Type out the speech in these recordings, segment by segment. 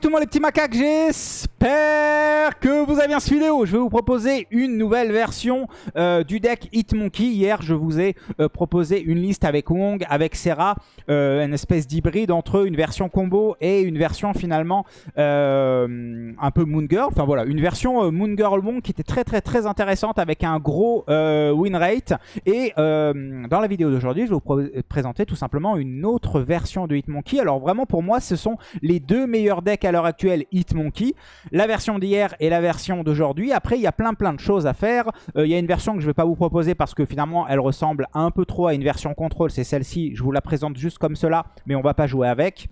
tout le monde les petits macaques, j'espère que vous avez bien cette vidéo. Je vais vous proposer une nouvelle version euh, du deck Hitmonkey. Hier, je vous ai euh, proposé une liste avec Wong, avec Serra, euh, une espèce d'hybride entre une version combo et une version finalement un peu Moon Girl. Enfin voilà, une version Moon Girl Wong qui était très très très intéressante avec un gros win rate. Et dans la vidéo d'aujourd'hui, je vais vous présenter tout simplement une autre version de Hitmonkey. Alors vraiment pour moi, ce sont les deux meilleurs decks à l'heure actuelle Hitmonkey. La version d'hier et la version d'aujourd'hui. Après, il y a plein plein de choses à faire. Euh, il y a une version que je ne vais pas vous proposer parce que finalement, elle ressemble un peu trop à une version contrôle. C'est celle-ci. Je vous la présente juste comme cela, mais on va pas jouer avec.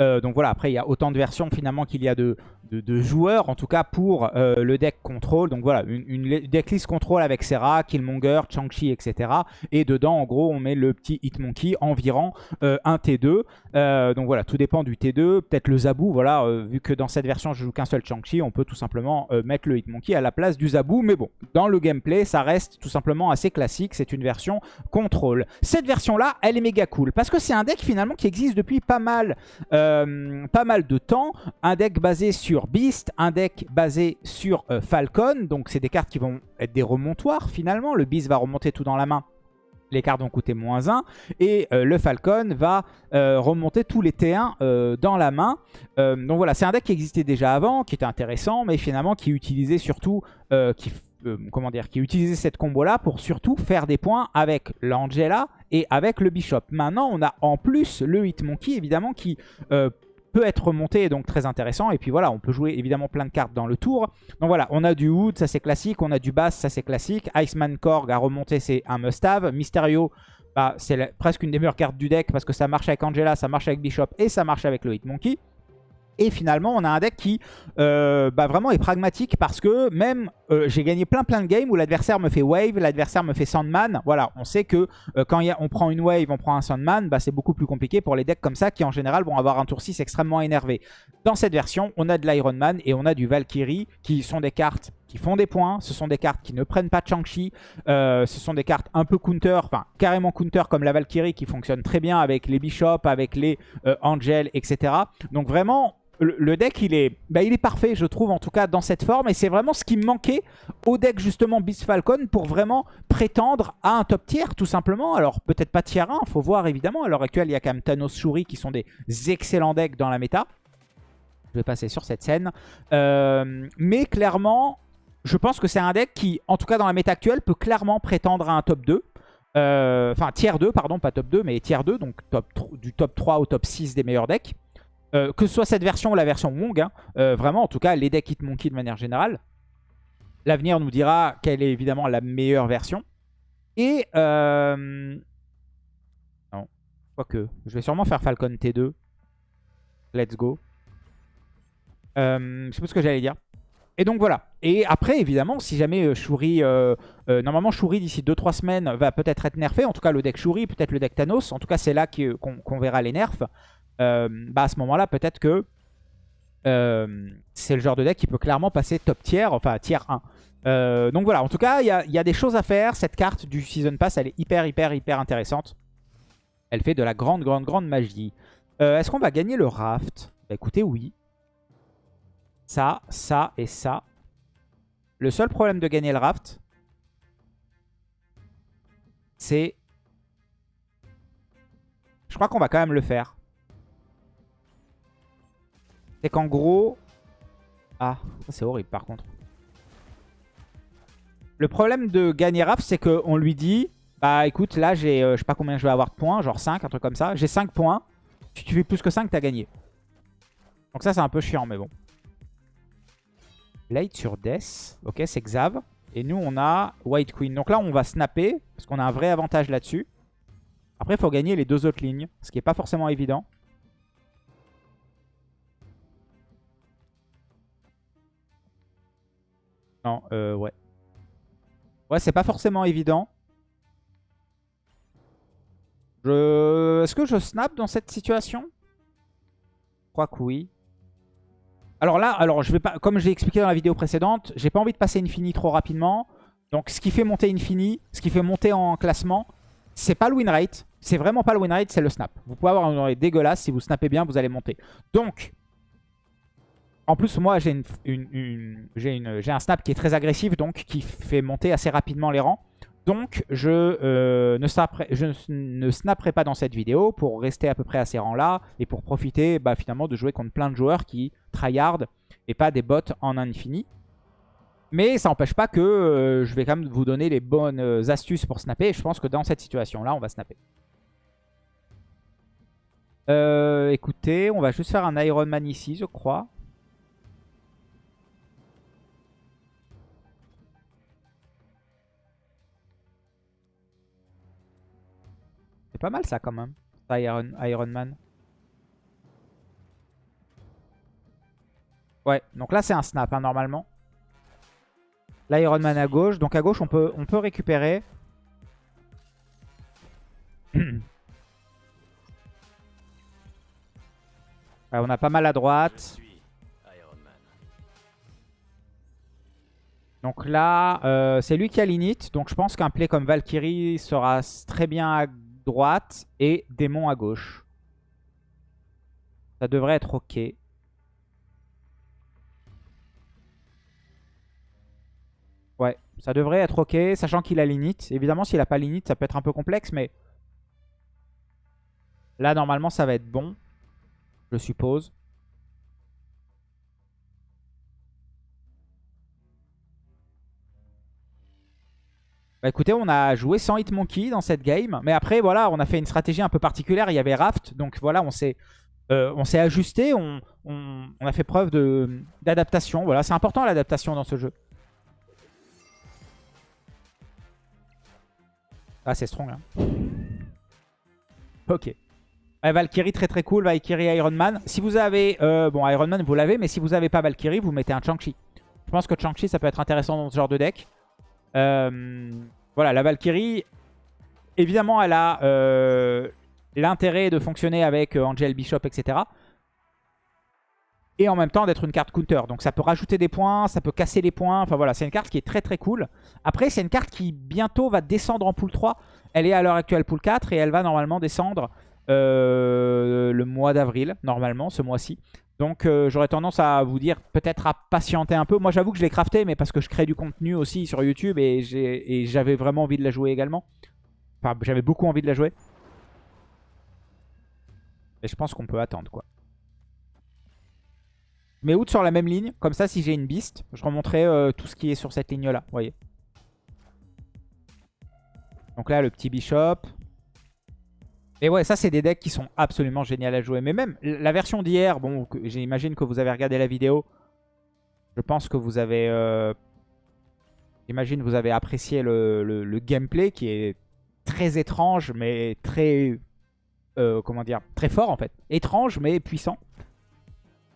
Euh, donc voilà, après il y a autant de versions finalement qu'il y a de, de, joueurs, en tout cas pour euh, le deck contrôle. Donc voilà, une, une decklist contrôle avec Serra, Killmonger, Chang-Chi, etc. Et dedans, en gros, on met le petit Hitmonkey, environ euh, un T2. Euh, donc voilà, tout dépend du T2. Peut-être le Zabu, voilà, vu que dans cette version, je joue qu'un seul Chang-Chi, on peut tout simplement mettre le Hitmonkey à la place du Zabu. Mais bon, dans le gameplay, ça reste tout simplement assez classique. C'est une version contrôle. Cette version-là, elle est méga cool. Parce que c'est un deck finalement qui existe depuis pas mal, pas mal de temps. Un deck basé sur Beast, un deck basé sur euh, Falcon. Donc c'est des cartes qui vont être des remontoirs finalement. Le Beast va remonter tout dans la main. Les cartes vont coûter moins 1. Et euh, le Falcon va euh, remonter tous les T1 dans la main. donc voilà, c'est un deck qui existait déjà avant, qui était intéressant, mais finalement qui utilisait surtout... comment dire, qui utilisait cette combo-là pour surtout faire des points avec l'Angela et avec le Bishop. Maintenant, on a en plus le Hitmonkey, évidemment, qui peut être remonté, donc très intéressant. Et puis voilà, on peut jouer évidemment plein de cartes dans le tour. Donc voilà, on a du Wood, ça c'est classique. On a du Bass, ça c'est classique. Iceman Korg à remonter, c'est un must-have. Mysterio, bah, c'est presque une des meilleures cartes du deck parce que ça marche avec Angela, ça marche avec Bishop et ça marche avec le Hitmonkey. Et finalement, on a un deck qui euh, bah, vraiment est pragmatique parce que même euh, j'ai gagné plein plein de games où l'adversaire me fait wave, l'adversaire me fait Sandman. Voilà, on sait que euh, quand on prend une wave, on prend un Sandman, bah, c'est beaucoup plus compliqué pour les decks comme ça qui en général vont avoir un tour 6 extrêmement énervé. Dans cette version, on a de l'Iron Man et on a du Valkyrie qui sont des cartes qui font des points. Ce sont des cartes qui ne prennent pas Chang-Chi. ce sont des cartes un peu counter, enfin carrément counter comme la Valkyrie qui fonctionne très bien avec les Bishops, avec les Angels, etc. Donc vraiment, le, deck, il est, bah, il est parfait, je trouve, en tout cas, dans cette forme. Et c'est vraiment ce qui manquait au deck, justement, Beast Falcon, pour vraiment prétendre à un top tier, tout simplement. Alors, peut-être pas tier 1, faut voir, évidemment. À l'heure actuelle, il y a quand même Thanos Shuri qui sont des excellents decks dans la méta. Je vais passer sur cette scène. Euh, mais clairement, je pense que c'est un deck qui, en tout cas dans la méta actuelle, peut clairement prétendre à un top 2. Euh, enfin, tier 2, pardon, pas top 2, mais tier 2, donc du top 3 au top 6 des meilleurs decks. Euh, que ce soit cette version ou la version Wong, hein, euh, vraiment, en tout cas, les decks Hitmonkey de manière générale. L'avenir nous dira quelle est évidemment la meilleure version. Et... Euh... Non, quoique. Je vais sûrement faire Falcon T2. Let's go. Je sais pas ce que j'allais dire. Et donc voilà. Et après, évidemment, si jamais Shuri... normalement, Shuri, d'ici 2-3 semaines, va peut-être être nerfé. En tout cas, le deck Shuri, peut-être le deck Thanos. En tout cas, c'est là qu'on verra les nerfs. Euh, bah à ce moment-là, peut-être que euh, c'est le genre de deck qui peut clairement passer top tier, enfin tier 1. Euh, donc voilà, en tout cas, il y, a, des choses à faire. Cette carte du Season Pass, elle est hyper, hyper, hyper intéressante. Elle fait de la grande, grande, grande magie. Est-ce qu'on va gagner le raft? Bah écoutez, oui. Ça, ça et ça. Le seul problème de gagner le raft, c'est... Je crois qu'on va quand même le faire. C'est qu'en gros... Ah, c'est horrible par contre. Le problème de gagner Raph, c'est qu'on lui dit... Bah écoute, là j'ai, euh, je sais pas combien je vais avoir de points, genre 5, un truc comme ça. J'ai 5 points. Si tu fais plus que 5, t'as gagné. Donc ça c'est un peu chiant, mais bon. Blade sur Death. Ok, c'est Xav. Et nous on a White Queen. Donc là on va snapper, parce qu'on a un vrai avantage là-dessus. Après il faut gagner les deux autres lignes, ce qui est pas forcément évident. Non, euh, ouais. Ouais, c'est pas forcément évident. Je... Est-ce que je snap dans cette situation? Je crois que oui. Alors là, alors je vais pas, comme j'ai expliqué dans la vidéo précédente, j'ai pas envie de passer Infini trop rapidement. Donc ce qui fait monter Infini, ce qui fait monter en classement, c'est pas le win rate. C'est vraiment pas le win rate, c'est le snap. Vous pouvez avoir un win rate dégueulasse. Si vous snappez bien, vous allez monter. Donc, En plus, moi, j'ai une, une, un snap qui est très agressif, donc qui fait monter assez rapidement les rangs. Donc, je, euh, ne snapperai, je ne snapperai pas dans cette vidéo pour rester à peu près à ces rangs-là et pour profiter bah, finalement de jouer contre plein de joueurs qui tryhard et pas des bots en infini. Mais ça n'empêche pas que euh, je vais quand même vous donner les bonnes euh, astuces pour snapper. Et je pense que dans cette situation-là, on va snapper. écoutez, on va juste faire un Iron Man ici, je crois. Pas mal ça quand même, Iron, Iron Man. Ouais, donc là c'est un snap hein, normalement. L'Iron Man à gauche. Donc à gauche on peut, on peut récupérer. on a pas mal à droite. Donc là, euh, c'est lui qui a l'init. Donc je pense qu'un play comme Valkyrie sera très bien à droite et démon à gauche. Ça devrait être ok. Ouais, ça devrait être ok, sachant qu'il a l'init. Évidemment, s'il a pas l'init, ça peut être un peu complexe, mais... Là, normalement, ça va être bon. Je suppose. Bah écoutez, on a joué sans Hitmonkey dans cette game. Mais après, voilà, on a fait une stratégie un peu particulière. Il y avait Raft. Donc voilà, on s'est euh, ajusté. On, a fait preuve d'adaptation. Voilà, c'est important l'adaptation dans ce jeu. Ah, c'est strong. Hein. Ok. Valkyrie, très très cool. Valkyrie Iron Man. Si vous avez... Euh, bon, Iron Man, vous l'avez. Mais si vous n'avez pas Valkyrie, vous mettez un Chang-Chi. Je pense que Chang-Chi, ça peut être intéressant dans ce genre de deck. Euh, voilà, la Valkyrie, évidemment, elle a euh, l'intérêt de fonctionner avec euh, Angel, Bishop, etc. Et en même temps d'être une carte counter. Donc ça peut rajouter des points, ça peut casser les points. Enfin voilà, c'est une carte qui est très très cool. Après, c'est une carte qui bientôt va descendre en pool 3. Elle est à l'heure actuelle pool 4 et elle va normalement descendre le mois d'avril, normalement, ce mois-ci. Donc euh, j'aurais tendance à vous dire peut-être à patienter un peu. Moi j'avoue que je l'ai crafté mais parce que je crée du contenu aussi sur YouTube et j'avais vraiment envie de la jouer également. Enfin j'avais beaucoup envie de la jouer. Et je pense qu'on peut attendre quoi. Mais out sur la même ligne, comme ça si j'ai une beast, je remonterai euh, tout ce qui est sur cette ligne là, vous voyez. Donc là le petit bishop, et ouais, ça c'est des decks qui sont absolument géniaux à jouer. Mais même la version d'hier, bon, j'imagine que vous avez regardé la vidéo. Je pense que vous avez... Euh, j'imagine vous avez apprécié le, gameplay qui est très étrange, mais très... Euh, comment dire Très fort en fait. Étrange, mais puissant.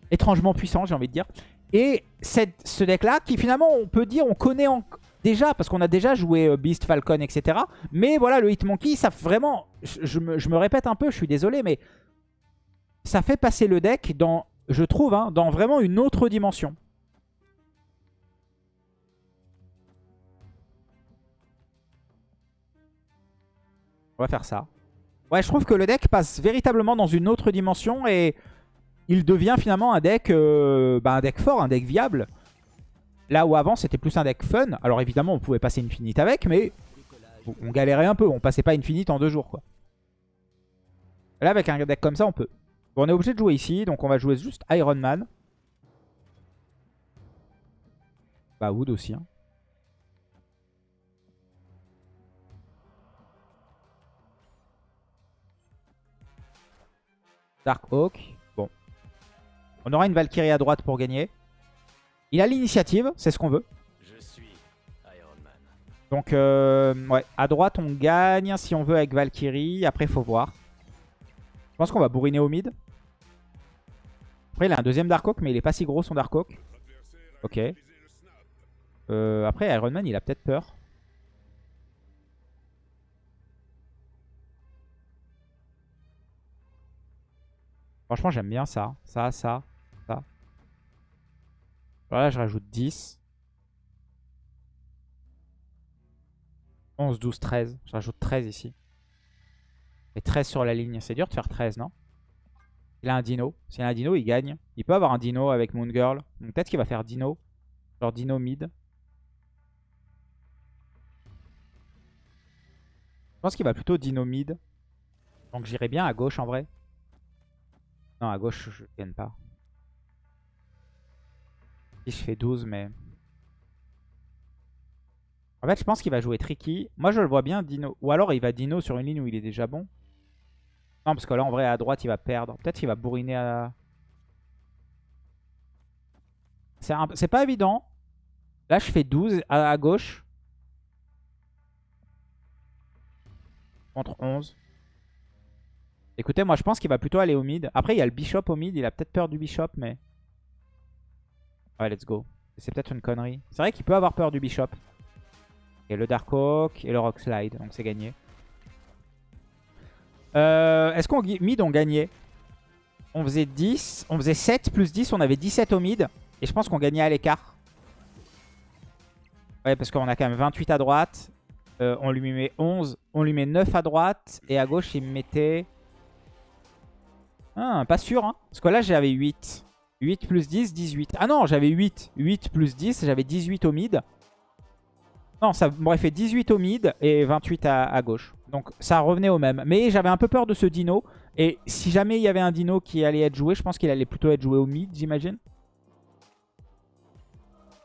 Étrangement puissant, j'ai envie de dire. Et cette, ce deck-là, qui finalement, on peut dire, on connaît en, déjà, parce qu'on a déjà joué euh, Beast, Falcon, etc. Mais voilà, le Hitmonkey, ça vraiment... Je, me, répète un peu, je suis désolé, mais ça fait passer le deck dans, je trouve, hein, dans vraiment une autre dimension. On va faire ça. Ouais, je trouve que le deck passe véritablement dans une autre dimension et il devient finalement un deck, euh, bah, un deck fort, un deck viable. Là où avant c'était plus un deck fun. Alors évidemment on pouvait passer Infinite avec, mais on galérait un peu. On passait pas Infinite en deux jours quoi. Là avec un deck comme ça on peut. Bon, on est obligé de jouer ici, donc on va jouer juste Iron Man. Bah Wood aussi. Hein. Dark Hawk. Bon. On aura une Valkyrie à droite pour gagner. Il a l'initiative, c'est ce qu'on veut. Donc, euh, ouais, à droite, on gagne si on veut avec Valkyrie. Après, faut voir. Je pense qu'on va bourriner au mid. Après, il a un deuxième Darkhawk, mais il est pas si gros son Darkhawk. Ok. Euh, après, Iron Man, il a peut-être peur. Franchement, j'aime bien ça. Ça, ça. Voilà, je rajoute 10. 11, 12, 13. Je rajoute 13 ici. Et 13 sur la ligne. C'est dur de faire 13, non? Il a un dino. S'il a un dino, il gagne. Il peut avoir un dino avec Moon Girl. Donc peut-être qu'il va faire dino. Genre dino mid. Je pense qu'il va plutôt dino mid. Donc j'irai bien à gauche en vrai. Non, à gauche, je gagne pas. Je fais 12, mais... En fait, je pense qu'il va jouer tricky. Moi, je le vois bien, Dino. Ou alors, il va Dino sur une ligne où il est déjà bon. Non, parce que là, en vrai, à droite, il va perdre. Peut-être qu'il va bourriner à... C'est pas évident. Là, je fais 12 à, gauche. Contre 11. Écoutez, moi, je pense qu'il va plutôt aller au mid. Après, il y a le bishop au mid. Il a peut-être peur du bishop, mais... Ouais, let's go. C'est peut-être une connerie. C'est vrai qu'il peut avoir peur du bishop. Et le Dark Oak et le Rock Slide. Donc c'est gagné. Euh, est-ce qu'en mid on gagnait? On faisait 10. On faisait 7 plus 10. On avait 17 au mid. Et je pense qu'on gagnait à l'écart. Ouais, parce qu'on a quand même 28 à droite. Euh, on lui met 11. On lui met 9 à droite. Et à gauche, il me mettait... Ah, pas sûr. Hein. Parce que là, j'avais 8. 8 plus 10, 18. Ah non, j'avais 8. 8 plus 10, j'avais 18 au mid. Non, ça m'aurait fait 18 au mid et 28 à, gauche. Donc ça revenait au même. Mais j'avais un peu peur de ce dino. Et si jamais il y avait un dino qui allait être joué, je pense qu'il allait plutôt être joué au mid, j'imagine.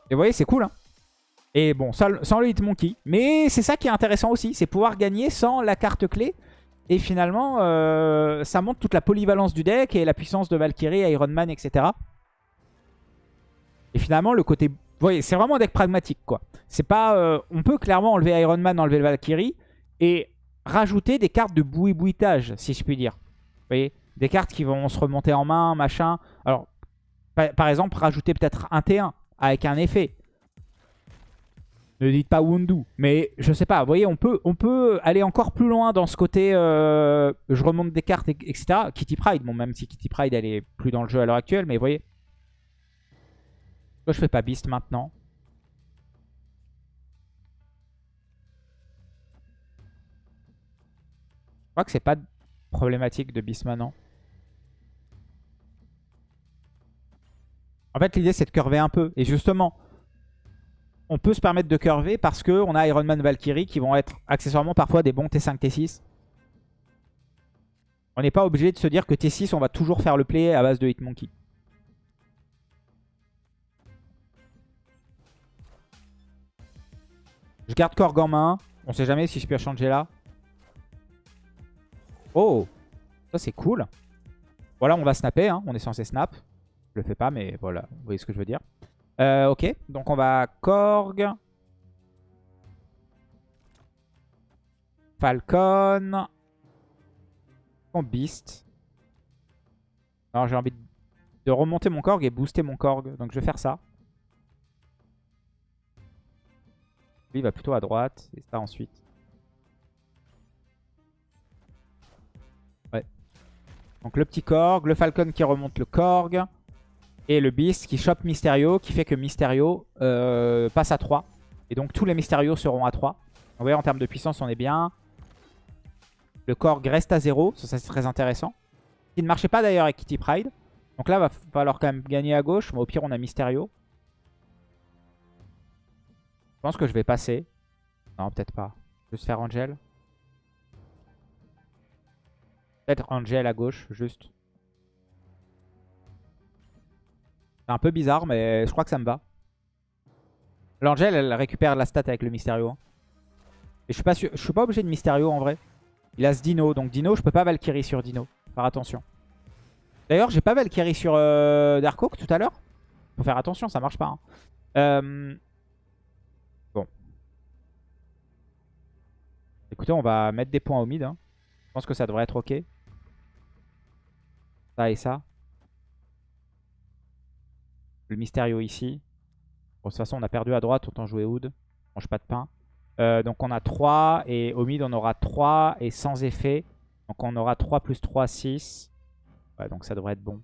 Et vous voyez, c'est cool. Hein et bon, sans, le Hitmonkey. Mais c'est ça qui est intéressant aussi. C'est pouvoir gagner sans la carte clé. Et finalement, euh, ça montre toute la polyvalence du deck et la puissance de Valkyrie, Iron Man, etc. Et finalement, le côté voyez, c'est vraiment un deck pragmatique, quoi. C'est pas... Euh, on peut clairement enlever Iron Man, enlever le Valkyrie et rajouter des cartes de boui-bouitage, si je puis dire. Vous voyez Des cartes qui vont se remonter en main, machin. Alors, par, exemple, rajouter peut-être un T1 avec un effet. Ne dites pas Wundu, mais je sais pas, vous voyez, on peut, aller encore plus loin dans ce côté, euh, je remonte des cartes, etc. Kitty Pride, bon, même si Kitty Pride, elle est plus dans le jeu à l'heure actuelle, mais vous voyez, je fais pas Beast maintenant Je crois que c'est pas problématique de Beast maintenant. En fait, l'idée, c'est de curver un peu. Et justement, on peut se permettre de curver parce qu'on a Iron Man Valkyrie qui vont être accessoirement parfois des bons T5, T6. On n'est pas obligé de se dire que T6, on va toujours faire le play à base de Hitmonkey. Je garde Korg en main. On sait jamais si je peux changer là. Oh Ça c'est cool. Voilà, on va snapper. Hein. On est censé snap. Je le fais pas, mais voilà. Vous voyez ce que je veux dire. Euh, ok, donc on va Korg. Falcon. On Beast. Alors j'ai envie de remonter mon Korg et booster mon Korg. Donc je vais faire ça. Lui, il va plutôt à droite. Et ça ensuite. Ouais. Donc le petit Korg, le Falcon qui remonte le Korg. Et le Beast qui chope Mysterio, qui fait que Mysterio euh, passe à 3. Et donc tous les Mysterio seront à 3. Vous voyez, en termes de puissance, on est bien. Le Korg reste à 0. Ça, c'est très intéressant. Il ne marchait pas d'ailleurs avec Kitty Pride. Donc là, il va falloir quand même gagner à gauche. Mais au pire, on a Mysterio. Je pense que je vais passer. Non, peut-être pas. Juste faire Angel. Peut-être Angel à gauche, juste. C'est un peu bizarre, mais je crois que ça me va. L'Angel, elle récupère la stat avec le Mysterio. Hein. Je suis pas obligé de Mysterio en vrai. Il a ce Dino, donc Dino, je peux pas Valkyrie sur Dino. Faire attention. D'ailleurs, j'ai pas Valkyrie sur euh, Dark Oak tout à l'heure. Faut faire attention, ça marche pas. Hein. Euh, Écoutez, on va mettre des points au mid. Hein. Je pense que ça devrait être OK. Ça et ça. Le Mysterio ici. De toute façon, on a perdu à droite, autant jouer Hood. Mange pas de pain. Euh, donc on a 3 et au mid on aura 3 et sans effet. Donc on aura 3 plus 3, 6. Ouais, donc ça devrait être bon.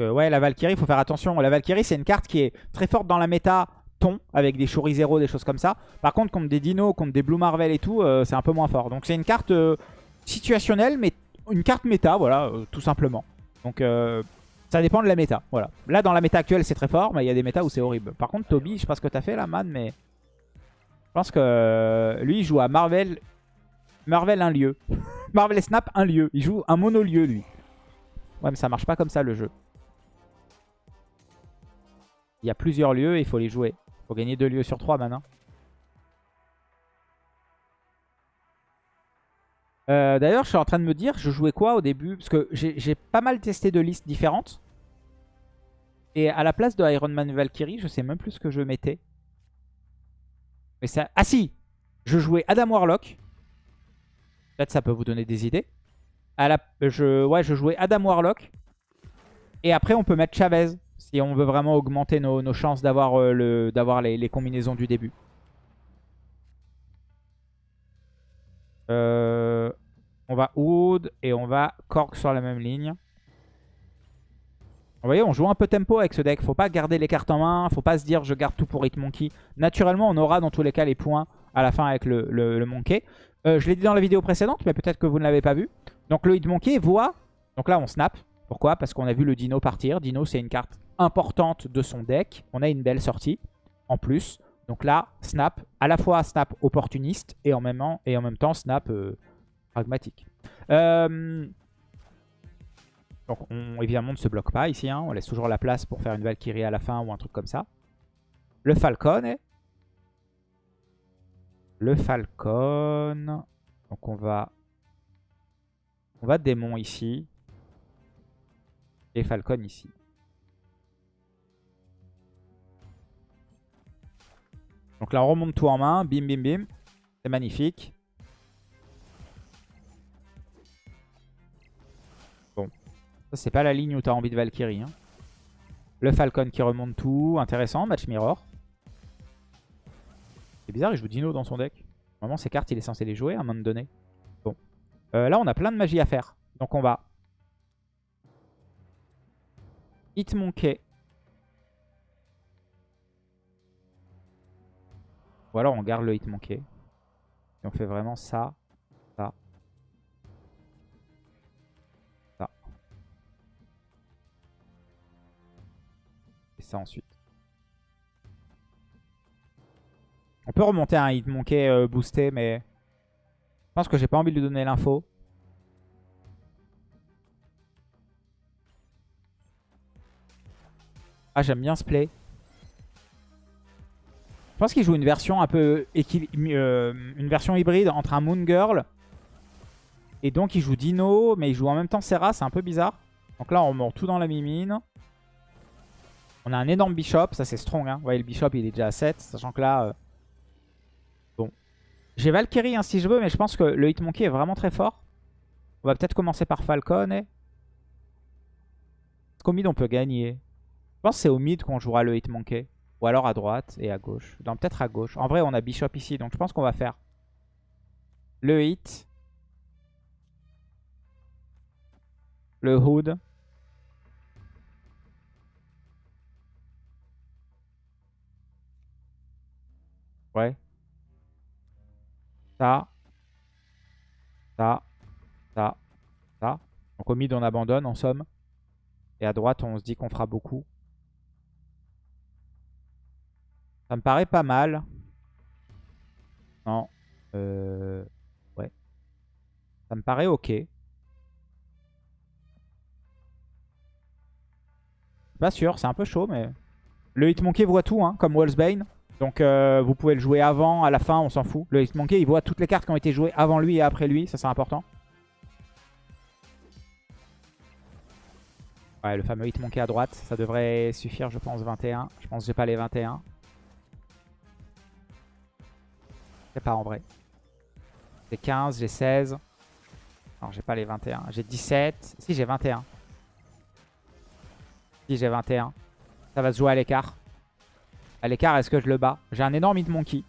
Euh, ouais, la Valkyrie, il faut faire attention. La Valkyrie, c'est une carte qui est très forte dans la méta ton avec des Zero, des choses comme ça. Par contre, contre des dinos, contre des Blue Marvel et tout, euh, c'est un peu moins fort. Donc c'est une carte, situationnelle, mais une carte méta, voilà, euh, tout simplement. Donc euh, ça dépend de la méta, voilà. Là, dans la méta actuelle, c'est très fort, mais il y a des méta où c'est horrible. Par contre, Toby, je sais pas ce que t'as fait là, man, mais... Je pense que euh, lui, il joue à Marvel... Marvel un lieu. Marvel Snap un lieu. Il joue un mono-lieu, lui. Ouais, mais ça marche pas comme ça, le jeu. Il y a plusieurs lieux il faut les jouer. Il faut gagner deux lieux sur trois maintenant. Euh, D'ailleurs, je suis en train de me dire, je jouais quoi au début? Parce que j'ai pas mal testé de listes différentes. Et à la place de Iron Man Valkyrie, je sais même plus ce que je mettais. Mais ça... Ah si Je jouais Adam Warlock. Peut-être ça peut vous donner des idées. Je... Ouais, je jouais Adam Warlock. Et après, on peut mettre Chavez. Si on veut vraiment augmenter nos, chances d'avoir euh, le... les, les combinaisons du début. Euh, on va Wood et on va Korg sur la même ligne. Vous voyez, on joue un peu tempo avec ce deck. Faut pas garder les cartes en main. Faut pas se dire je garde tout pour Hitmonkey. Naturellement, on aura dans tous les cas les points à la fin avec le, Monkey. Euh, je l'ai dit dans la vidéo précédente, mais peut-être que vous ne l'avez pas vu. Donc le Hitmonkey voit... Donc là, on snap. Pourquoi? Parce qu'on a vu le Dino partir. Dino, c'est une carte importante de son deck. On a une belle sortie en plus. Donc là, snap, à la fois snap opportuniste et en même, temps, snap euh, pragmatique. Euh, donc on, évidemment, ne se bloque pas ici. Hein. On laisse toujours la place pour faire une Valkyrie à la fin ou un truc comme ça. Le Falcon est... Le Falcon. Donc on va... On va démon ici. Et Falcon ici. Donc là, on remonte tout en main. Bim, bim, bim. C'est magnifique. Bon. Ça, c'est pas la ligne où tu as envie de Valkyrie. Hein. Le Falcon qui remonte tout. Intéressant. Match mirror. C'est bizarre, il joue Dino dans son deck. Normalement, ces cartes, il est censé les jouer à un moment donné. Bon. Euh, là, on a plein de magie à faire. Donc, on va... Hitmonkey. Ou alors on garde le hit manqué. Et on fait vraiment ça, ça, ça. Et ça ensuite. On peut remonter un hit manqué euh, boosté, mais je pense que j'ai pas envie de lui donner l'info. Ah, j'aime bien ce play. Je pense qu'il joue une version un peu euh, une version hybride entre un Moon Girl et donc il joue Dino, mais il joue en même temps Serra, c'est un peu bizarre. Donc là on mord tout dans la mimine. On a un énorme Bishop, ça c'est strong. Hein. Vous voyez le Bishop il est déjà à 7, sachant que là... Euh, bon. J'ai Valkyrie hein, si je veux, mais je pense que le Hitmonkey est vraiment très fort. On va peut-être commencer par Falcon. Et... Est-ce qu'au mid on peut gagner Je pense que c'est au mid qu'on jouera le Hitmonkey. Ou alors à droite et à gauche. Non, peut-être à gauche. En vrai, on a Bishop ici. Donc je pense qu'on va faire le hit. Le hood. Ouais. Ça. Ça. Ça. Ça. Donc au mid, on abandonne en somme. Et à droite, on se dit qu'on fera beaucoup. Ça me paraît pas mal. Non. Euh... Ouais. Ça me paraît ok. Pas sûr, c'est un peu chaud, mais... Le Hitmonkey voit tout, hein, comme Wallsbane. Donc euh, vous pouvez le jouer avant, à la fin, on s'en fout. Le Hitmonkey, il voit toutes les cartes qui ont été jouées avant lui et après lui. Ça, c'est important. Ouais, le fameux Hitmonkey à droite. Ça devrait suffire, je pense, 21. Je pense que j'ai pas les 21. Pas en vrai. J'ai 15, j'ai 16. Non, j'ai pas les 21. J'ai 17. Si, j'ai 21. Si, j'ai 21. Ça va se jouer à l'écart. À l'écart, est-ce que je le bats? J'ai un énorme hit monkey.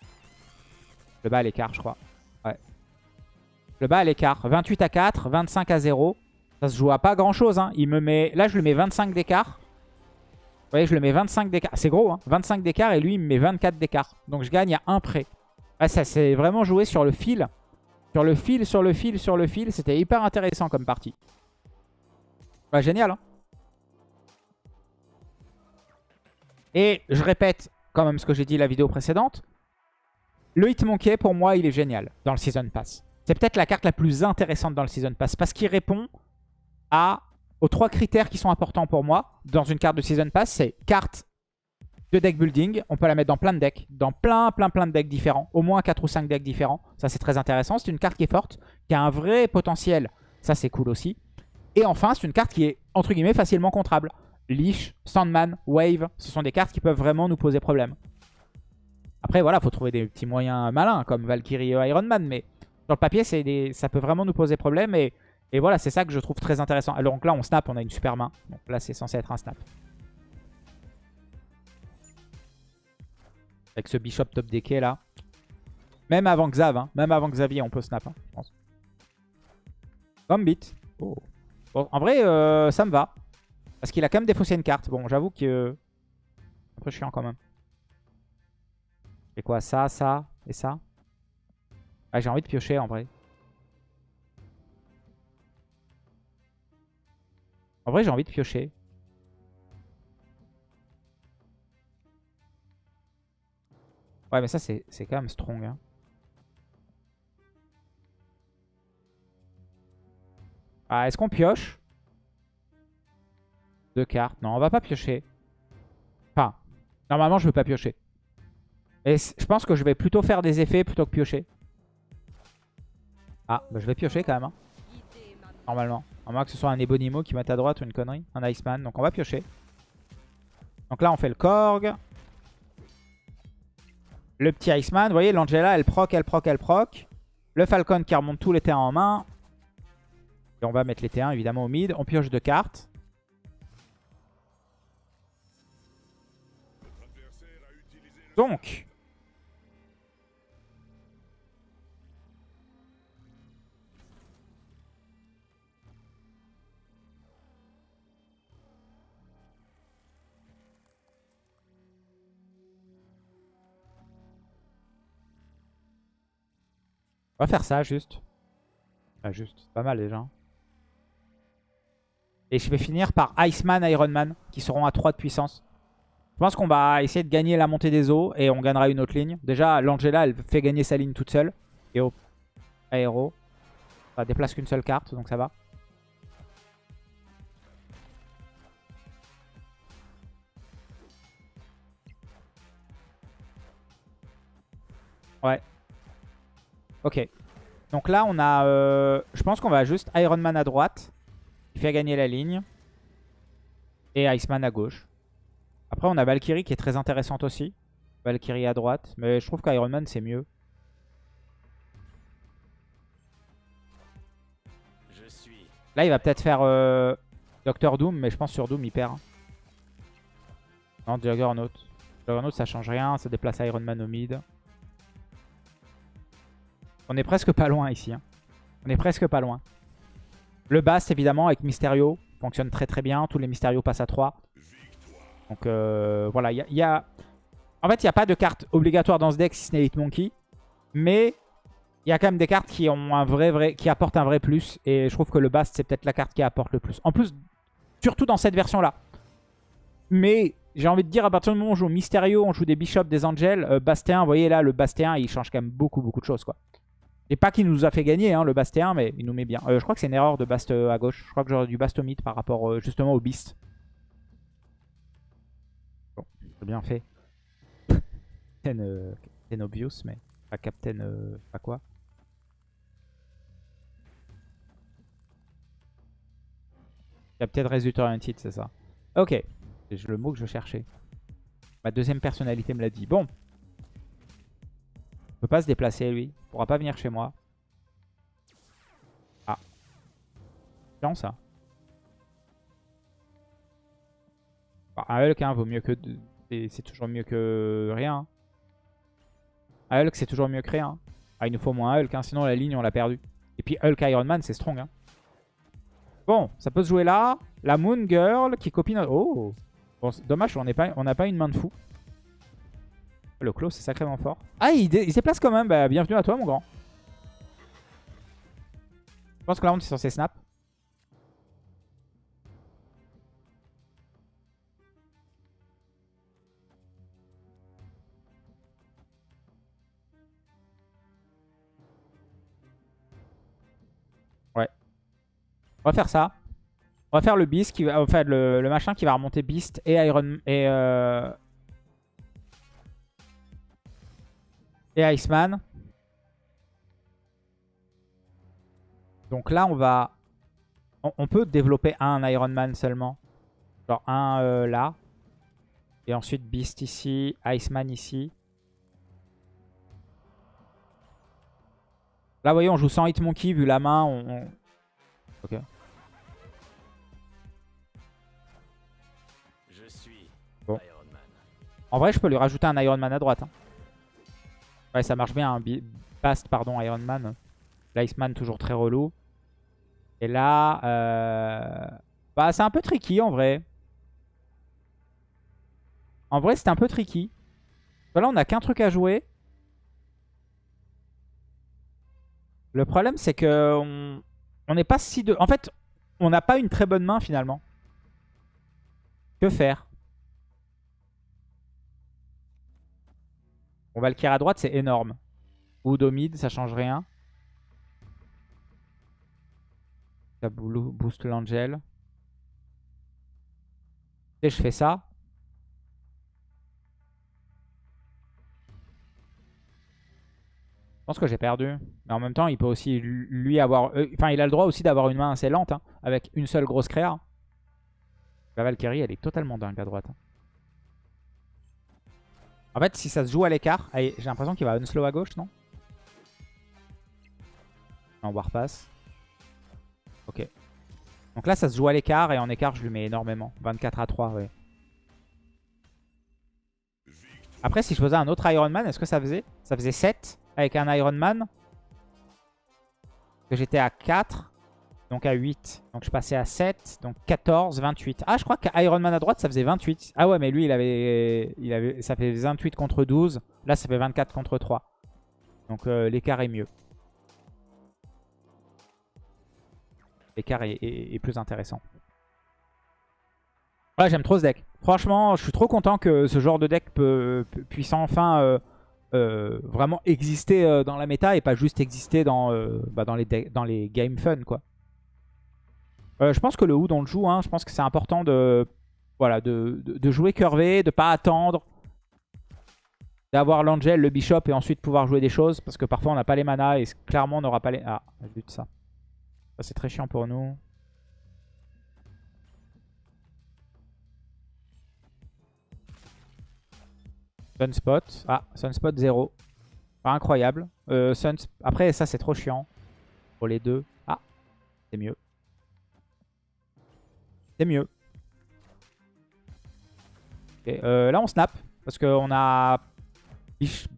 Je le bats à l'écart, je crois. Ouais. Je le bats à l'écart. 28 à 4, 25 à 0. Ça se joue à pas grand-chose. Hein. Il me met... Là, je lui mets 25 d'écart. Vous voyez, je le mets 25 d'écart. C'est gros, hein 25 d'écart et lui, il me met 24 d'écart. Donc, je gagne à 1 près. Ah, ça s'est vraiment joué sur le fil. Sur le fil, sur le fil, sur le fil. C'était hyper intéressant comme partie. Ouais, génial. Hein Et je répète quand même ce que j'ai dit la vidéo précédente. Le Hitmonkey, pour moi, il est génial dans le Season Pass. C'est peut-être la carte la plus intéressante dans le Season Pass parce qu'il répond aux trois critères qui sont importants pour moi dans une carte de Season Pass. C'est carte de deck building. On peut la mettre dans plein de decks, dans plein, plein, plein de decks différents. Au moins 4 ou 5 decks différents. Ça, c'est très intéressant. C'est une carte qui est forte, qui a un vrai potentiel. Ça, c'est cool aussi. Et enfin, c'est une carte qui est, entre guillemets, facilement contrable. Leash, Sandman, Wave, ce sont des cartes qui peuvent vraiment nous poser problème. Après, voilà, faut trouver des petits moyens malins, comme Valkyrie et Iron Man, mais sur le papier, des... ça peut vraiment nous poser problème, et, et voilà, c'est ça que je trouve très intéressant. Alors donc là, on snap, on a une super main. Donc là, c'est censé être un snap. Avec ce bishop top decké là. Même avant Xav, hein. même avant Xavier, on peut snap, hein, je pense. Gambit. Oh. Bon, en vrai, euh, ça me va. Parce qu'il a quand même défaussé une carte. Bon, j'avoue que... Un peu chiant quand même. Et quoi Ça, ça et ça? Ah, J'ai envie de piocher en vrai. En vrai, j'ai envie de piocher. Ouais, mais ça, c'est quand même strong. Hein. Ah, est-ce qu'on pioche? Deux cartes. Non, on va pas piocher. Enfin, normalement, je veux pas piocher. Et je pense que je vais plutôt faire des effets plutôt que piocher. Ah, bah je vais piocher quand même. Hein. Normalement. À moins que ce soit un Ebonimo qui mette à droite ou une connerie. Un Iceman. Donc on va piocher. Donc là, on fait le Korg. Le petit Iceman. Vous voyez, l'Angela, elle proc, elle proc, elle proc. Le Falcon qui remonte tous les terrains en main. Et on va mettre les T1 évidemment au mid. On pioche deux cartes. Donc, On va faire ça juste. Ah, juste, pas mal déjà. Et je vais finir par Iceman, Ironman, qui seront à 3 de puissance. Je pense qu'on va essayer de gagner la montée des eaux et on gagnera une autre ligne. Déjà, l'Angela, elle fait gagner sa ligne toute seule. Et au aéro, ça déplace qu'une seule carte, donc ça va. Ouais, Ok. Donc là, on a... Euh, je pense qu'on va juste Iron Man à droite. Qui fait gagner la ligne. Et Iceman à gauche. Après, on a Valkyrie qui est très intéressante aussi. Valkyrie à droite. Mais je trouve qu'Iron Man, c'est mieux. Là, il va peut-être faire euh, Doctor Doom. Mais je pense sur Doom, il perd. Non, Juggernaut. Juggernaut, ça change rien. Ça déplace Iron Man au mid. On est presque pas loin ici. Hein. On est presque pas loin. Le Bast, évidemment, avec Mysterio, fonctionne très très bien. Tous les Mysterio passent à 3. Donc euh, voilà, il y, a... En fait, il n'y a pas de carte obligatoire dans ce deck si ce n'est. Mais il y a quand même des cartes qui, ont un vrai, vrai, qui apportent un vrai plus. Et je trouve que le Bast, c'est peut-être la carte qui apporte le plus. En plus, surtout dans cette version-là. Mais j'ai envie de dire, à partir du moment où on joue Mysterio, on joue des Bishops, des Angels, euh, Bastéen, vous voyez là, le Bastéen, il change quand même beaucoup, beaucoup de choses. quoi. Et pas qu'il nous a fait gagner hein, le Bastéen, mais il nous met bien. Euh, je crois que c'est une erreur de Bast à gauche. Je crois que j'aurais du Bast mid par rapport euh, justement au Beast. Bon, c'est bien fait. Captain, euh, Captain, Obvious, mais pas Captain... pas quoi Captain Result Oriented, c'est ça. Ok, c'est le mot que je cherchais. Ma deuxième personnalité me l'a dit. Bon, peut pas se déplacer lui. Il pourra pas venir chez moi. Ah. Chiant ça. Un Hulk hein, vaut mieux que... C'est toujours mieux que rien. Un Hulk c'est toujours mieux que rien. Ah il nous faut moins un Hulk, hein, sinon la ligne on l'a perdu. Et puis Hulk Iron Man c'est strong. Hein. Bon, ça peut se jouer là. La Moon Girl qui copie notre... Oh Bon, dommage, on n'a pas une main de fou. Le clos, c'est sacrément fort. Ah, il, se déplace quand même. Bah, bienvenue à toi, mon grand. pense que là, on est censé snap. Ouais. On va faire ça. On va faire le Beast, qui va, enfin le, le machin qui va remonter Beast et Iron et, euh, et Iceman. Donc là, on va... On, on peut développer un Iron Man seulement. Genre un euh, là. Et ensuite Beast ici, Iceman ici. Là, vous voyez, on joue sans Hitmonkey, vu la main. On, on- Ok. Je suis Bon. Iron Man. En vrai, je peux lui rajouter un Iron Man à droite. hein. Ouais, ça marche bien. Bi- Bast, pardon, Iron Man. L'Iceman, toujours très relou. Et là, euh... bah, c'est un peu tricky en vrai. En vrai, c'est un peu tricky. Là, on n'a qu'un truc à jouer. Le problème, c'est que on n'est pas si de... En fait, on n'a pas une très bonne main finalement. Que faire? Valkyrie à droite, c'est énorme. Ou mid, ça change rien. Ça boo- booste l'Angel. Et je fais ça. Je pense que j'ai perdu. Mais en même temps, il peut aussi lui avoir... euh, Enfin, il a le droit aussi d'avoir une main assez lente. hein, avec une seule grosse créa. La Valkyrie, elle est totalement dingue à droite. hein. En fait, si ça se joue à l'écart, j'ai l'impression qu'il va unslow à gauche, non? En warpass. Ok. Donc là, ça se joue à l'écart et en écart, je lui mets énormément. 24 à 3, ouais. Après, si je faisais un autre Iron Man, est-ce que ça faisait? Ça faisait 7 avec un Iron Man? Que j'étais à 4. Donc à 8. Donc je passais à 7. Donc 14, 28. Ah, je crois qu'Iron Man à droite, ça faisait 28. Ah ouais, mais lui, il avait, il avait, ça fait 28 contre 12. Là, ça fait 24 contre 3. Donc euh, l'écart est mieux. L'écart est, est- plus intéressant. Ouais, j'aime trop ce deck. Franchement, je suis trop content que ce genre de deck puisse enfin euh, euh, vraiment exister dans la méta et pas juste exister dans, bah, les, dans les games fun, quoi. Euh, je pense que le Hood, on le joue. Hein. Je pense que c'est important de, voilà, de, de- jouer curvé, de pas attendre d'avoir l'Angel, le Bishop et ensuite pouvoir jouer des choses. Parce que parfois, on n'a pas les manas et clairement, on n'aura pas les... Ah, de ça. Ça, c'est très chiant pour nous. Sunspot. Ah, Sunspot 0. Pas incroyable. Euh, Après, ça, c'est trop chiant. Pour les deux. Ah, c'est mieux. C'est mieux. Euh, là, on snap. Parce qu'on a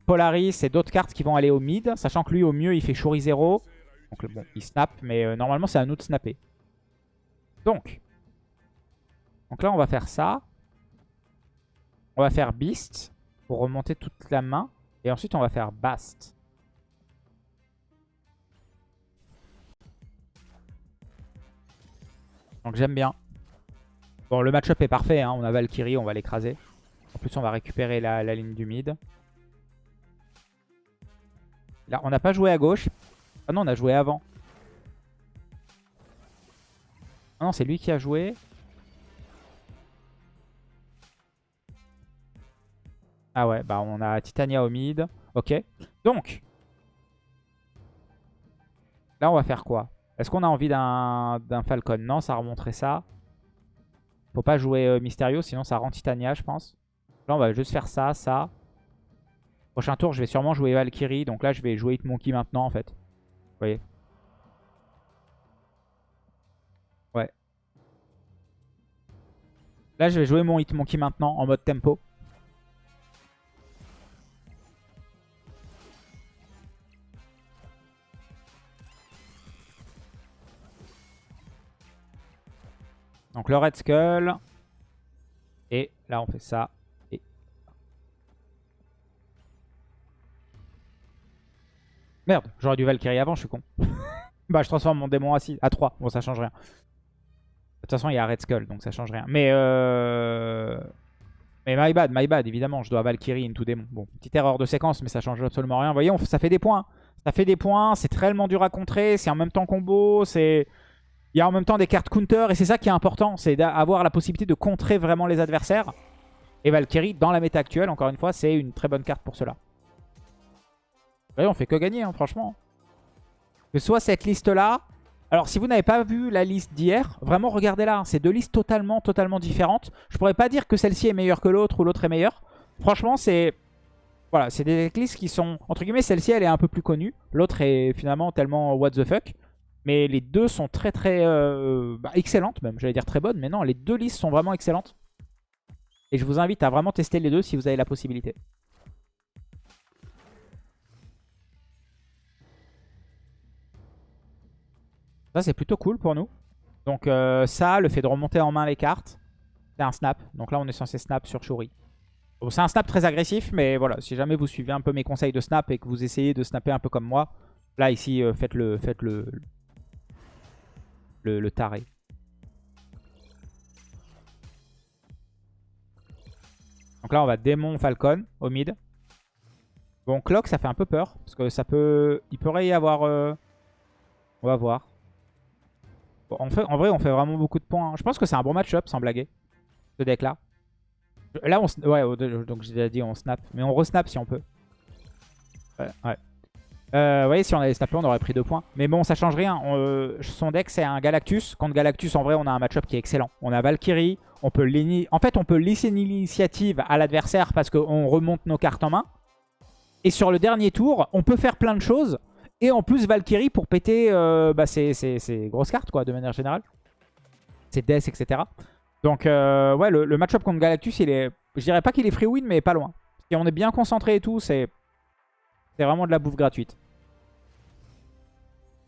Polaris et d'autres cartes qui vont aller au mid. Sachant que lui, au mieux, il fait Shuri 0. Donc, bon, il snap. Mais euh, normalement, c'est à nous de snapper. Donc. Donc là, on va faire ça. On va faire Beast pour remonter toute la main. Et ensuite, on va faire Bast. Donc j'aime bien. Bon, le match-up est parfait. hein. On a Valkyrie, on va l'écraser. En plus, on va récupérer la, ligne du mid. Là, on n'a pas joué à gauche. Ah non, on a joué avant. Ah non, c'est lui qui a joué. Ah ouais, bah on a Titania au mid. Ok. Donc. Là, on va faire quoi? Est-ce qu'on a envie d'un d'un Falcon? Non, ça remonterait ça. Faut pas jouer euh, Mysterio, sinon ça rend Titania, je pense. Là, on va juste faire ça, ça. Prochain tour, je vais sûrement jouer Valkyrie. Donc là, je vais jouer Hitmonkey maintenant, en fait. Vous voyez Ouais. Là, je vais jouer mon Hitmonkey maintenant, en mode tempo. Donc le Red Skull. Et là, on fait ça. Et... Merde, j'aurais dû Valkyrie avant, je suis con. Bah, je transforme mon démon à, 6, à 3. Bon, ça change rien. De toute façon, il y a Red Skull, donc ça change rien. Mais, euh... mais my bad, my bad, évidemment. Je dois Valkyrie into démon. Bon, petite erreur de séquence, mais ça change absolument rien. Vous voyez, ça fait des points. Ça fait des points, c'est réellement dur à contrer. C'est en même temps combo, c'est... Il y a en même temps des cartes counter, et c'est ça qui est important. C'est d'avoir la possibilité de contrer vraiment les adversaires. Et Valkyrie, dans la méta actuelle, encore une fois, c'est une très bonne carte pour cela. Voyez, on fait que gagner, hein, franchement. Que soit cette liste-là, alors, si vous n'avez pas vu la liste d'hier, vraiment regardez-la. Hein. C'est deux listes totalement, totalement différentes. Je pourrais pas dire que celle-ci est meilleure que l'autre ou l'autre est meilleure. Franchement, c'est... Voilà, c'est des listes qui sont... Entre guillemets, celle-ci, elle est un peu plus connue. L'autre est finalement tellement what the fuck. Mais les deux sont très, très... Euh, bah, excellentes même. J'allais dire très bonnes, mais non, les deux listes sont vraiment excellentes. Et je vous invite à vraiment tester les deux si vous avez la possibilité. Ça, c'est plutôt cool pour nous. Donc euh, ça, le fait de remonter en main les cartes, c'est un snap. Donc là, on est censé snap sur Shuri. c'est un snap très agressif, mais voilà, si jamais vous suivez un peu mes conseils de snap et que vous essayez de snapper un peu comme moi, là, ici, euh, faites, le, faites le, le, taré. Donc là, on va démon Falcon au mid. Bon, Clock, ça fait un peu peur. Parce que ça peut... Il pourrait y avoir... Euh, on va voir fait, en vrai, on fait vraiment beaucoup de points. Je pense que c'est un bon match-up, sans blaguer, ce deck-là. Là, on... Ouais, donc j'ai déjà dit on snap. Mais on resnap si on peut. Ouais, ouais. Euh, vous voyez, si on avait snappé, on aurait pris deux points. Mais bon, ça change rien. Euh, son deck, c'est un Galactus. Contre Galactus, en vrai, on a un match-up qui est excellent. On a Valkyrie. On peut en fait, on peut laisser l'initiative à l'adversaire parce qu'on remonte nos cartes en main. Et sur le dernier tour, on peut faire plein de choses. Et en plus, Valkyrie pour péter euh, bah, ces, grosses cartes, quoi, de manière générale. Ses Death, etc. Donc, euh, ouais, le, match-up contre Galactus, il est... Je dirais pas qu'il est free win, mais pas loin. Et on est bien concentré et tout. C'est vraiment de la bouffe gratuite.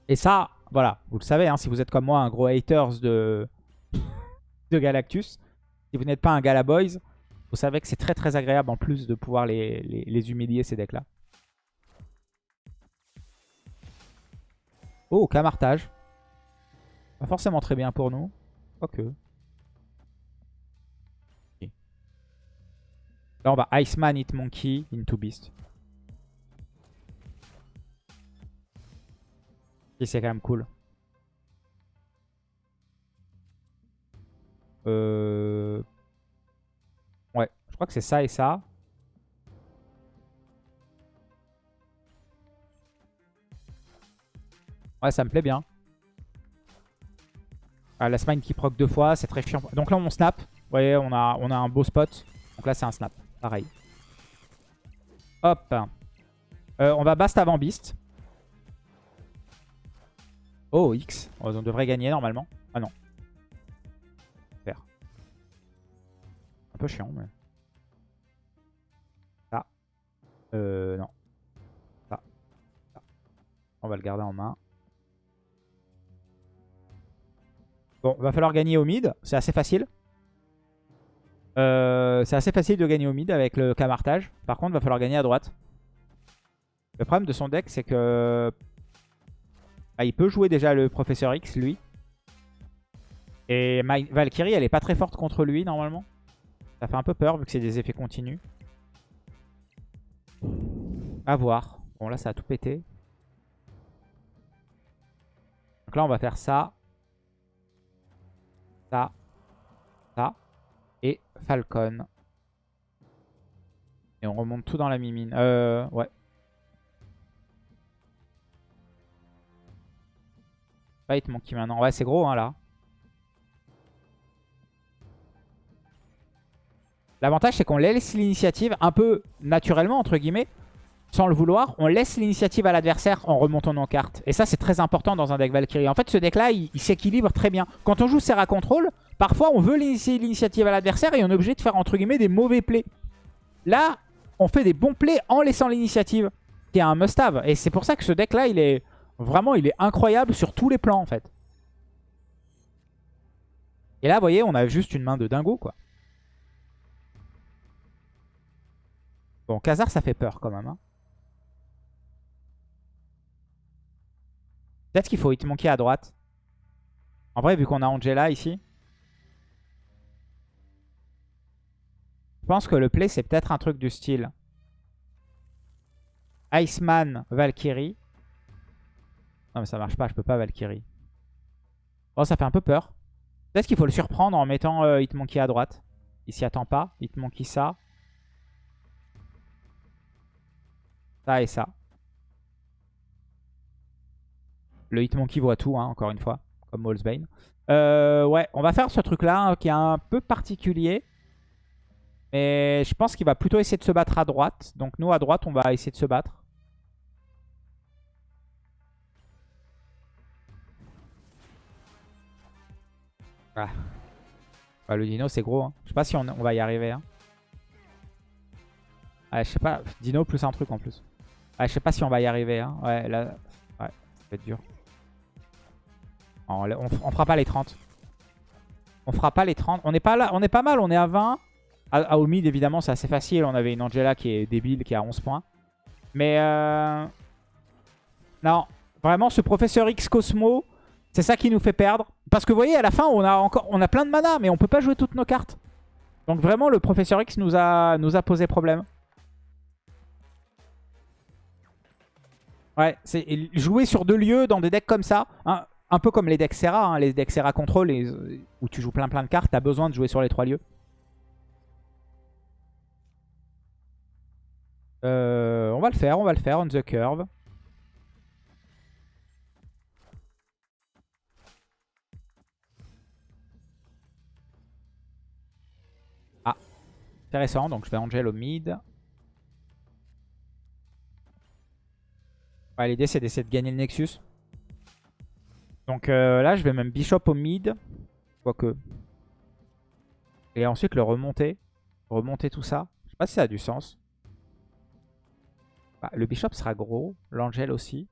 Et ça, voilà, vous le savez, hein, si vous êtes comme moi un gros haters de, de Galactus, si vous n'êtes pas un Galaboys, vous savez que c'est très très agréable en plus de pouvoir les, humilier ces decks-là. Oh, camartage. Pas forcément très bien pour nous. Ok. Là, on va Iceman, Hit Monkey, Into Beast. C'est quand même cool. Euh... Ouais, je crois que c'est ça et ça. Ouais, ça me plaît bien. Ah, la smine qui proc deux fois, c'est très chiant. Donc là, on snap. Vous voyez, on a, on a un beau spot. Donc là, c'est un snap. Pareil. Hop. Euh, on va Bast avant Beast. Oh, X. Oh, on devrait gagner normalement. Ah non. Super. Un peu chiant, mais... Ça. Euh, non. Ça. Ça. On va le garder en main. Bon, va falloir gagner au mid. C'est assez facile. Euh, c'est assez facile de gagner au mid avec le camartage. Par contre, va falloir gagner à droite. Le problème de son deck, c'est que... Bah, il peut jouer déjà le Professeur X, lui. Et Valkyrie, elle est pas très forte contre lui, normalement. Ça fait un peu peur, vu que c'est des effets continus. À voir. Bon, là, ça a tout pété. Donc là, on va faire ça ça, ça, et Falcon. Et on remonte tout dans la mimine. Euh, ouais. Ouais, c'est gros, hein, là. L'avantage, c'est qu'on laisse l'initiative un peu naturellement, entre guillemets sans le vouloir, on laisse l'initiative à l'adversaire en remontant nos cartes. Et ça, c'est très important dans un deck Valkyrie. En fait, ce deck-là, il, s'équilibre très bien. Quand on joue Serra Control, parfois, on veut l'initiative à l'adversaire et on est obligé de faire, entre guillemets, des mauvais plays. Là, on fait des bons plays en laissant l'initiative, qui est un must-have. Et c'est pour ça que ce deck-là, il est vraiment il est incroyable sur tous les plans, en fait. Et là, vous voyez, on a juste une main de dingo, quoi. Bon, Khazar, ça fait peur quand même. Hein. Peut-être qu'il faut Hitmonkey à droite. En vrai, vu qu'on a Angela ici. Je pense que le play, c'est peut-être un truc du style. Iceman, Valkyrie. Non mais ça marche pas, je peux pas Valkyrie. Oh ça fait un peu peur. Peut-être qu'il faut le surprendre en mettant euh, Hitmonkey à droite. Il s'y attend pas. Hitmonkey ça. Ça et ça. Le Hitmonkey voit tout, hein, encore une fois. Comme Molesbane. Euh, ouais, on va faire ce truc-là hein, qui est un peu particulier. Mais je pense qu'il va plutôt essayer de se battre à droite. Donc nous, à droite, on va essayer de se battre. Ah. le dino, c'est gros. Hein. Je sais pas si on, va y arriver. Hein. je sais pas. Dino plus un truc en plus. je sais pas si on va y arriver. Hein. Ouais, là, ouais, ça va être dur. On, fera pas les 30. On fera pas les 30. On est pas là, on est pas mal, on est à 20. À, au mid, évidemment, c'est assez facile. On avait une Angela qui est débile, qui a 11 points. Mais euh... non, vraiment, ce professeur X Cosmo, c'est ça qui nous fait perdre. Parce que vous voyez, à la fin, on a encore on a plein de mana, mais on peut pas jouer toutes nos cartes. Donc vraiment, le Professeur X nous a, posé problème. Ouais, c'est jouer sur deux lieux dans des decks comme ça. Un peu comme les decks Serra, hein, les decks Serra Control, où tu joues plein plein de cartes, t'as besoin de jouer sur les trois lieux. Euh, on va le faire, on va le faire, on the curve. Intéressant, donc je vais Angel au mid. L'idée c'est d'essayer de gagner le Nexus. Donc euh, là je vais même Bishop au mid. Quoique. Et ensuite le remonter. Remonter tout ça. Je sais pas si ça a du sens. Bah, le Bishop sera gros. L'Angel aussi.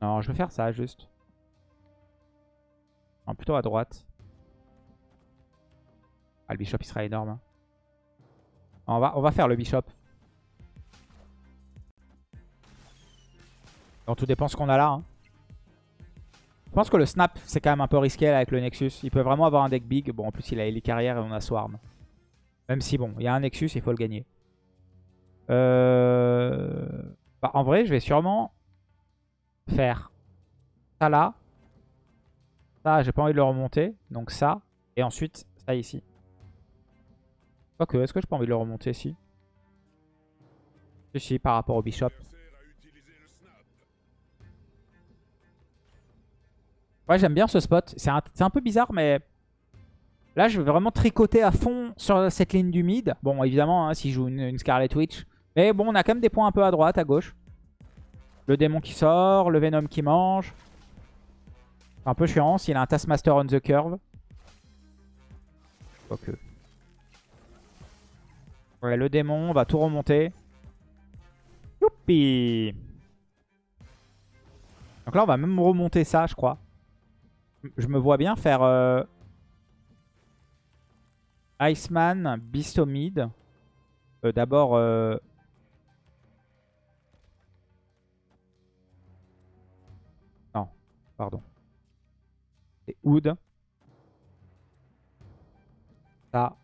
Non, je vais faire ça juste. Plutôt à droite. Ah, le bishop, il sera énorme. Hein. On, va, faire le bishop. Donc tout dépend ce qu'on a là. Hein. Je pense que le snap, c'est quand même un peu risqué avec le Nexus. Il peut vraiment avoir un deck big. Bon, en plus, il a Ellie Carrière et on a Swarm. Même si, bon, il y a un Nexus, il faut le gagner. Euh... Bah, en vrai, je vais sûrement faire ça là. Ça, j'ai pas envie de le remonter. Donc ça. Et ensuite, ça ici. Ok, est-ce que j'ai pas envie de le remonter Si, si, par rapport au bishop. Ouais, j'aime bien ce spot. C'est un, peu bizarre, mais... Là, je vais vraiment tricoter à fond sur cette ligne du mid. Bon, évidemment, hein, s'il joue une, Scarlet Witch. Mais bon, on a quand même des points un peu à droite, à gauche. Le démon qui sort, le Venom qui mange. Un peu chiant s'il a un Taskmaster on the curve. Ok. Ouais, le démon, on va tout remonter. Youpi Donc là, on va même remonter ça, je crois. Je me vois bien faire... Euh... Iceman, Bistomid. Euh, D'abord... Euh... Non, pardon. C'est Wood. Ça.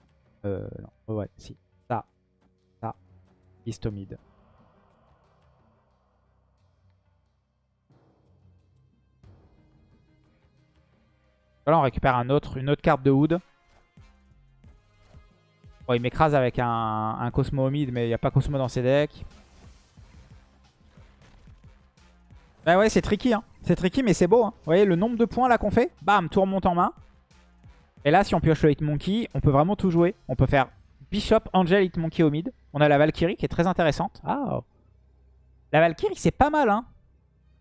Euh, non, ouais, si. Histomide. Voilà, on récupère un autre, une autre carte de Wood. Bon, il m'écrase avec un, un Cosmo Homide, mais il n'y a pas Cosmo dans ses decks. Bah ouais, c'est tricky. Hein. C'est tricky, mais c'est beau. Hein. Vous voyez le nombre de points là qu'on fait? Bam, tout remonte en main. Et là, si on pioche le Hitmonkey, on peut vraiment tout jouer. On peut faire Bishop, Angel, Hitmonkey au mid. On a la Valkyrie qui est très intéressante. Ah La Valkyrie, c'est pas mal, hein.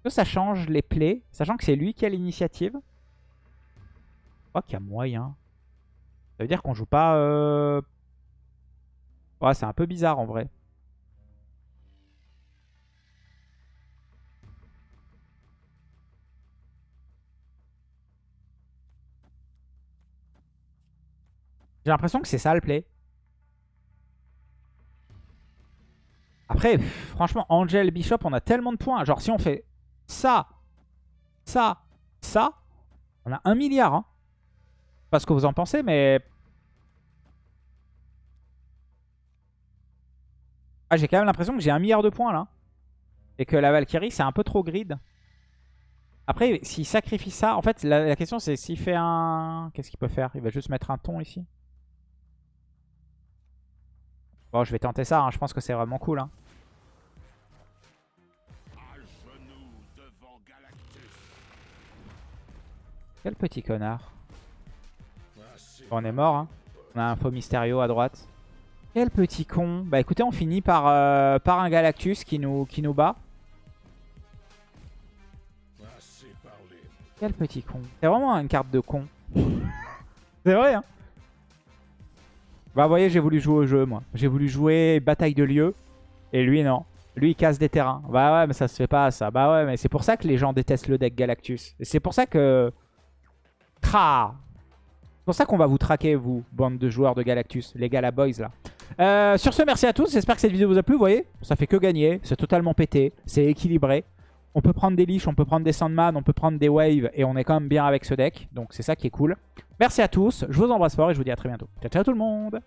Que ça change les plays, sachant que c'est lui qui a l'initiative? Je crois qu'il y a moyen. Ça veut dire qu'on joue pas... Euh... Ouais, c'est un peu bizarre en vrai. J'ai l'impression que c'est ça le play. Après, franchement, Angel, Bishop, on a tellement de points. Genre, si on fait ça, ça, ça, on a un milliard. Hein. Pas ce que vous en pensez, mais... Ah, j'ai quand même l'impression que j'ai un milliard de points, là. Et que la Valkyrie, c'est un peu trop grid. Après, s'il sacrifie ça... En fait, la, question, c'est s'il fait un... Qu'est-ce qu'il peut faire? Il va juste mettre un ton ici? Bon, je vais tenter ça. Hein. Je pense que c'est vraiment cool. Hein. Quel petit connard. on est mort. Hein. On a un faux Mysterio à droite. Quel petit con. Bah écoutez, on finit par, euh, par un Galactus qui nous, qui nous bat. Quel petit con. C'est vraiment une carte de con. C'est vrai, hein Bah vous voyez, j'ai voulu jouer au jeu, moi. J'ai voulu jouer bataille de lieu. Et lui, non. Lui, il casse des terrains. Bah ouais, mais ça se fait pas, ça. Bah ouais, mais c'est pour ça que les gens détestent le deck Galactus. Et c'est pour ça que... Tra C'est pour ça qu'on va vous traquer, vous, bande de joueurs de Galactus. Les Galaboys, là. Euh, sur ce, merci à tous. J'espère que cette vidéo vous a plu. Vous voyez, ça fait que gagner. C'est totalement pété. C'est équilibré. On peut prendre des Lich, on peut prendre des Sandman, on peut prendre des Waves et on est quand même bien avec ce deck. Donc c'est ça qui est cool. Merci à tous, je vous embrasse fort et je vous dis à très bientôt. Ciao ciao tout le monde